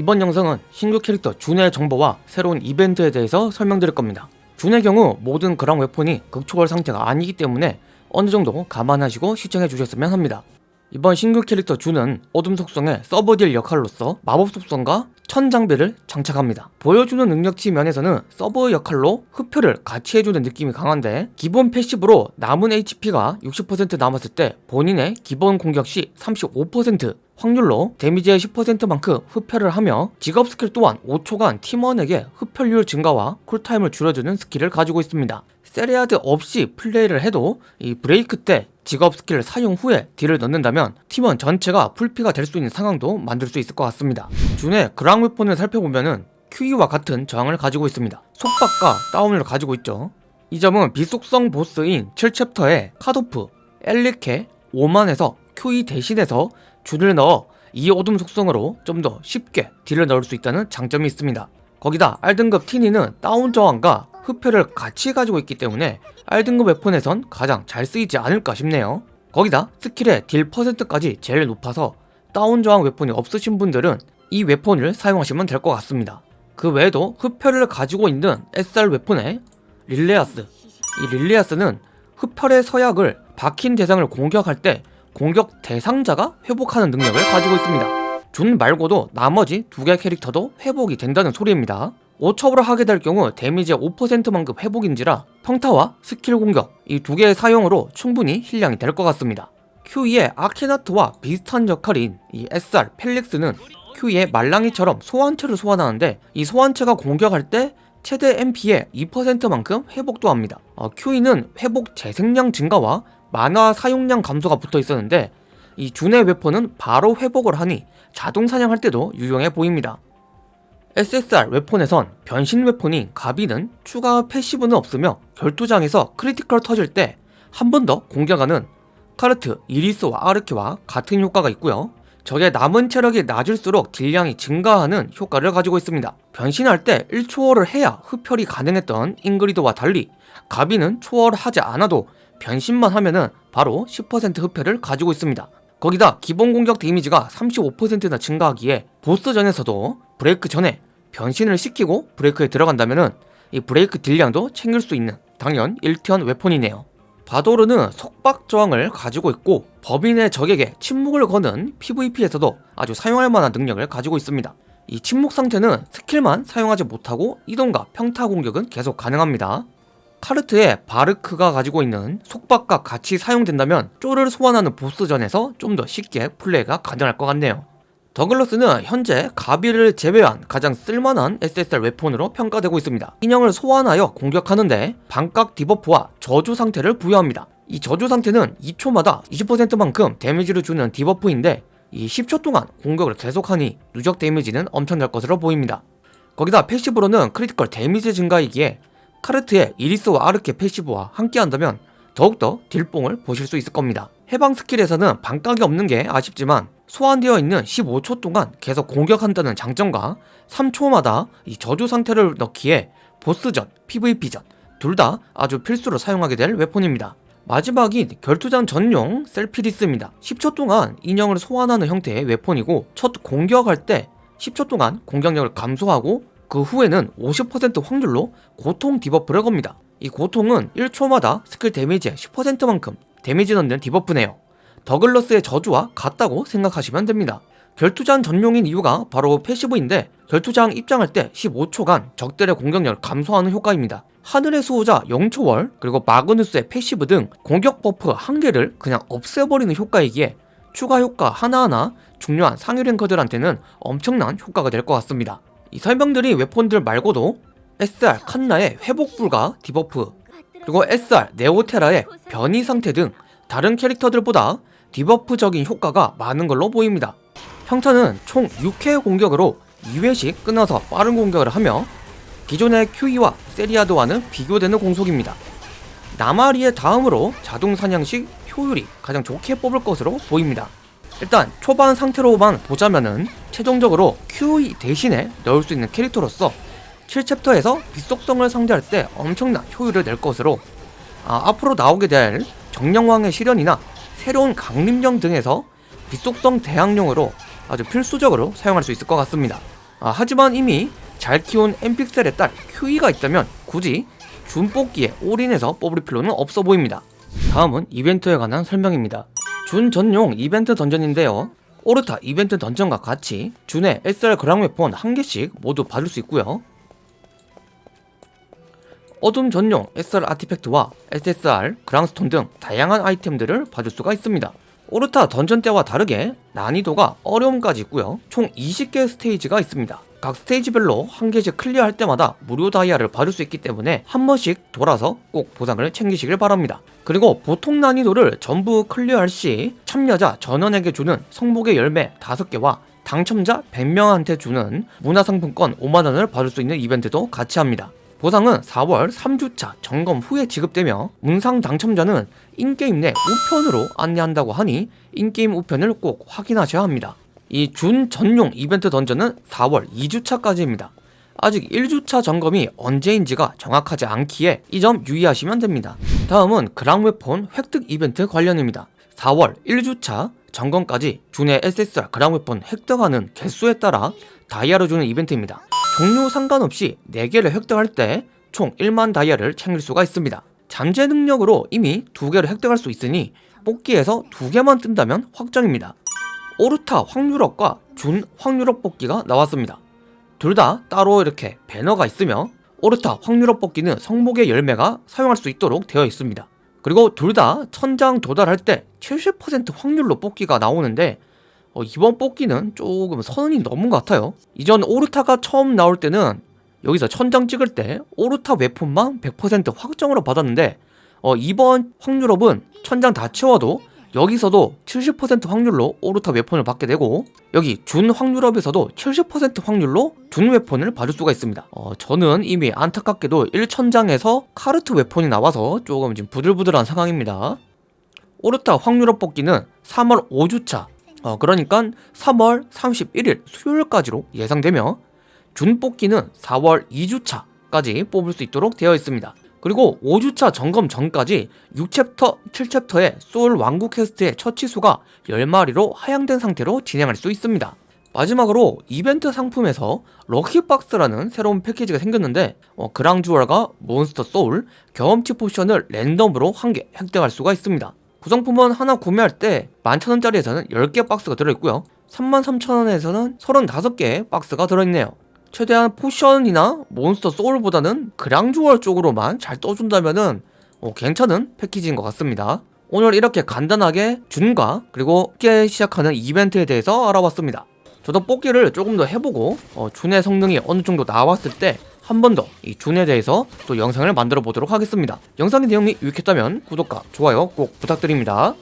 이번 영상은 신규 캐릭터 준의 정보와 새로운 이벤트에 대해서 설명드릴 겁니다. 준의 경우 모든 그랑 웨폰이 극초월 상태가 아니기 때문에 어느 정도 감안하시고 시청해 주셨으면 합니다. 이번 신규 캐릭터 준은 어둠 속성의 서브딜 역할로서 마법 속성과 천 장비를 장착합니다. 보여주는 능력치 면에서는 서브 역할로 흡혈을 같이 해주는 느낌이 강한데 기본 passive로 남은 HP가 60% 남았을 때 본인의 기본 공격 시 35% 확률로 데미지의 10%만큼 흡혈을 하며 직업 스킬 또한 5초간 팀원에게 흡혈률 증가와 쿨타임을 줄여주는 스킬을 가지고 있습니다. 세리아드 없이 플레이를 해도 이 브레이크 때 직업 스킬을 사용 후에 딜을 넣는다면 팀원 전체가 풀피가 될 수 있는 상황도 만들 수 있을 것 같습니다. 준의 그랑 웨폰을 살펴보면은 큐이와 같은 저항을 가지고 있습니다. 속박과 다운을 가지고 있죠. 이 점은 빛속성 보스인 7챕터의 카도프, 엘리케, 오만에서 큐이 대신해서 준을 넣어 이 어둠 속성으로 좀 더 쉽게 딜을 넣을 수 있다는 장점이 있습니다. 거기다 R등급 티니는 다운 저항과 흡혈을 같이 가지고 있기 때문에 R등급 웨폰에선 가장 잘 쓰이지 않을까 싶네요. 거기다 스킬의 딜 퍼센트까지 제일 높아서 다운 저항 weapon이 없으신 분들은 이 weapon을 사용하시면 될 것 같습니다. 그 외에도 흡혈을 가지고 있는 SR 웨폰의 릴레아스 이 릴레아스는 흡혈의 서약을 박힌 대상을 공격할 때 공격 대상자가 회복하는 능력을 가지고 있습니다. 준 말고도 나머지 두 개 캐릭터도 회복이 된다는 소리입니다. 5초월로 하게 될 경우 데미지의 5%만큼 회복인지라 평타와 스킬 공격 이 두 개의 사용으로 충분히 힐량이 될 것 같습니다. 큐이의 아케나트와 비슷한 역할인 이 SR 펠릭스는 큐이의 말랑이처럼 소환체를 소환하는데 이 소환체가 공격할 때 최대 MP의 2%만큼 회복도 합니다. 어, 큐이는 회복 재생량 증가와 마나 사용량 감소가 붙어 있었는데 이 준의 weapon은 바로 회복을 하니 자동 사냥할 때도 유용해 보입니다. SSR 웨폰에선 변신 웨폰인 가비는 추가 passive는 없으며 결투장에서 critical 터질 때 한 번 더 공격하는 카르트, 이리스와 아르키와 같은 효과가 있고요. 적의 남은 체력이 낮을수록 딜량이 증가하는 효과를 가지고 있습니다. 변신할 때 1초월을 해야 흡혈이 가능했던 잉그리드와 달리 가비는 초월을 하지 않아도 변신만 하면은 바로 10% 흡혈을 가지고 있습니다. 거기다 기본 공격 데미지가 35%나 증가하기에 보스전에서도 브레이크 전에 변신을 시키고 브레이크에 들어간다면은 이 브레이크 딜량도 챙길 수 있는 당연 1티어 weapon이네요. 바도르는 속박 저항을 가지고 있고 범위 내 적에게 침묵을 거는 PVP에서도 아주 사용할 만한 능력을 가지고 있습니다. 이 침묵 상태는 스킬만 사용하지 못하고 이동과 평타 공격은 계속 가능합니다. 카르트의 바르크가 가지고 있는 속박과 같이 사용된다면 쫄을 소환하는 보스전에서 좀 더 쉽게 플레이가 가능할 것 같네요. 더글러스는 현재 가비를 제외한 가장 쓸만한 SSR weapon으로 평가되고 있습니다. 인형을 소환하여 공격하는데 방깎 debuff와 저주 상태를 부여합니다. 이 저주 상태는 2초마다 20%만큼 데미지를 주는 debuff인데 이 10초 동안 공격을 계속하니 누적 데미지는 엄청날 것으로 보입니다. 거기다 passive로는 critical 데미지 증가이기에 카르트의 이리스와 아르케 passive와 함께한다면 더욱더 딜뽕을 보실 수 있을 겁니다. 해방 스킬에서는 방깎이 없는 게 아쉽지만 소환되어 있는 15초 동안 계속 공격한다는 장점과 3초마다 이 저주 상태를 넣기에 보스전, PVP전 둘 다 아주 필수로 사용하게 될 weapon입니다. 마지막이 결투장 전용 셀피리스입니다. 10초 동안 인형을 소환하는 형태의 weapon이고 첫 공격할 때 10초 동안 공격력을 감소하고 그 후에는 50% 확률로 고통 debuff를 겁니다. 이 고통은 1초마다 스킬 데미지의 10%만큼 데미지 넣는 debuff네요. 더글러스의 저주와 같다고 생각하시면 됩니다. 결투장 전용인 이유가 바로 passive인데 결투장 입장할 때 15초간 적들의 공격력을 감소하는 효과입니다. 하늘의 수호자 0초월 그리고 마그누스의 passive 등 공격 buff 한 개를 그냥 없애버리는 효과이기에 추가 효과 하나하나 중요한 상위 랭커들한테는 엄청난 효과가 될 것 같습니다. 이 설명드린 weapon들 말고도 SR 칸나의 회복 불가 debuff 그리고 SR 네오테라의 변이 상태 등 다른 캐릭터들보다 debuff적인 효과가 많은 걸로 보입니다. 평타는 총 6회 공격으로 2회씩 끊어서 빠른 공격을 하며 기존의 QE와 세리아드와는 비교되는 공속입니다. 나마리의 다음으로 자동 사냥식 효율이 가장 좋게 뽑을 것으로 보입니다. 일단 초반 상태로만 보자면은 최종적으로 QE 대신에 넣을 수 있는 캐릭터로서 7챕터에서 빛속성을 상대할 때 엄청난 효율을 낼 것으로 아, 앞으로 나오게 될 정령왕의 실현이나 새로운 강림령 등에서 빛속성 대항용으로 아주 필수적으로 사용할 수 있을 것 같습니다. 아, 하지만 이미 잘 키운 엠픽셀의 딸 큐이가 있다면 굳이 준 뽑기에 올인해서 뽑을 필요는 없어 보입니다. 다음은 이벤트에 관한 설명입니다. 준 전용 이벤트 dungeon인데요. 오르타 이벤트 dungeon과 같이 준의 SR 그랑 weapon 한 개씩 모두 받을 수 있고요. 어둠 전용 SR artifact와 SSR, 그랑스톤 등 다양한 아이템들을 받을 수가 있습니다. 오르타 던전 때와 다르게 난이도가 어려움까지 있고요. 총 20개 스테이지가 있습니다. 각 스테이지별로 한 개씩 clear할 때마다 무료 다이아를 받을 수 있기 때문에 한 번씩 돌아서 꼭 보상을 챙기시길 바랍니다. 그리고 보통 난이도를 전부 clear할 시 참여자 전원에게 주는 성복의 열매 5개와 당첨자 100명한테 주는 문화상품권 5만원을 받을 수 있는 이벤트도 같이 합니다. 보상은 4월 3주차 점검 후에 지급되며 문상 당첨자는 인게임 내 우편으로 안내한다고 하니 인게임 우편을 꼭 확인하셔야 합니다. 이 준 전용 이벤트 던전은 4월 2주차까지입니다. 아직 1주차 점검이 언제인지가 정확하지 않기에 이 점 유의하시면 됩니다. 다음은 그랑웨폰 획득 이벤트 관련입니다. 4월 1주차 점검까지 준의 SSR 그랑웨폰 획득하는 개수에 따라 다이아를 주는 이벤트입니다. 종류 상관없이 4개를 획득할 때 총 1만 다이아를 챙길 수가 있습니다. 잠재 능력으로 이미 2개를 획득할 수 있으니 뽑기에서 2개만 뜬다면 확정입니다. 오르타 확률업과 준 확률업 뽑기가 나왔습니다. 둘 다 따로 이렇게 배너가 있으며 오르타 확률업 뽑기는 성복의 열매가 사용할 수 있도록 되어 있습니다. 그리고 둘 다 천장 도달할 때 70% 확률로 뽑기가 나오는데 어, 이번 뽑기는 조금 선이 넘은 것 같아요. 이전 오르타가 처음 나올 때는 여기서 천장 찍을 때 오르타 웨폰만 100% 확정으로 받았는데 어, 이번 확률업은 천장 다 채워도 여기서도 70% 확률로 오르타 웨폰을 받게 되고 여기 준 확률업에서도 70% 확률로 준 웨폰을 받을 수가 있습니다. 어, 저는 이미 안타깝게도 1천장에서 카르트 웨폰이 나와서 조금 지금 부들부들한 상황입니다. 오르타 확률업 뽑기는 3월 5주차. 어, 그러니까 3월 31일 수요일까지로 예상되며 준 뽑기는 4월 2주차까지 뽑을 수 있도록 되어 있습니다. 그리고 5주차 점검 전까지 6챕터, 7챕터의 소울 왕국 quest의 처치수가 10마리로 하향된 상태로 진행할 수 있습니다. 마지막으로 이벤트 상품에서 lucky box라는 새로운 패키지가 생겼는데 어, 그랑주얼과 monster soul, 경험치 포션을 랜덤으로 한 개 획득할 수가 있습니다. 구성품은 하나 구매할 때 11,000원짜리에서는 10개 박스가 들어있고요 33,000원에서는 35개의 박스가 들어있네요 최대한 포션이나 monster soul보다는 그랑주얼 쪽으로만 잘 떠준다면은 어, 괜찮은 패키지인 것 같습니다. 오늘 이렇게 간단하게 준과 그리고 뽑기 시작하는 이벤트에 대해서 알아봤습니다. 저도 뽑기를 조금 더 해보고 어, 준의 성능이 어느 정도 나왔을 때 한 번 더 이 준에 대해서 또 영상을 만들어 보도록 하겠습니다. 영상의 내용이 유익했다면 구독과 좋아요 꼭 부탁드립니다